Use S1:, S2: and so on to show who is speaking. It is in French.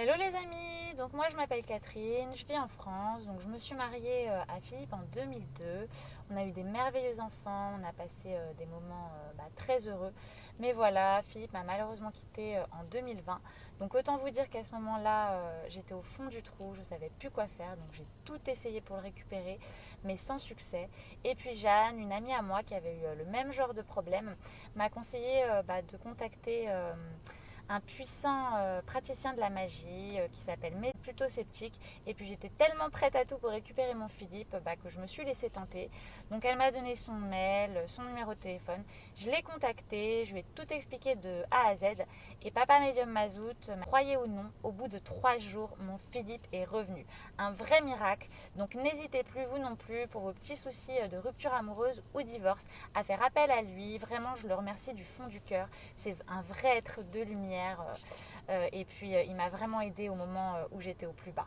S1: Hello les amis, donc moi je m'appelle Catherine, je vis en France, donc je me suis mariée euh, à Philippe en 2002. On a eu des merveilleux enfants, on a passé euh, des moments euh, bah, très heureux. Mais voilà, Philippe m'a malheureusement quitté en 2020. Donc autant vous dire qu'à ce moment-là, j'étais au fond du trou, je ne savais plus quoi faire, donc j'ai tout essayé pour le récupérer, mais sans succès. Et puis Jeanne, une amie à moi qui avait eu le même genre de problème, m'a conseillé bah, de contacter un puissant euh, praticien de la magie euh, qui s'appelle Mais plutôt sceptique. Et puis j'étais tellement prête à tout pour récupérer mon Philippe bah, que je me suis laissée tenter. Donc elle m'a donné son mail, son numéro de téléphone. Je l'ai contacté, je lui ai tout expliqué de A à Z. Et Papa Medium Mazout, croyez ou non, au bout de trois jours, mon Philippe est revenu. Un vrai miracle. Donc n'hésitez plus, vous non plus, pour vos petits soucis euh, de rupture amoureuse ou divorce, à faire appel à lui. Vraiment, je le remercie du fond du cœur. C'est un vrai être de lumière euh, euh, et puis, euh, il m'a vraiment aidé au moment où j'étais au plus bas.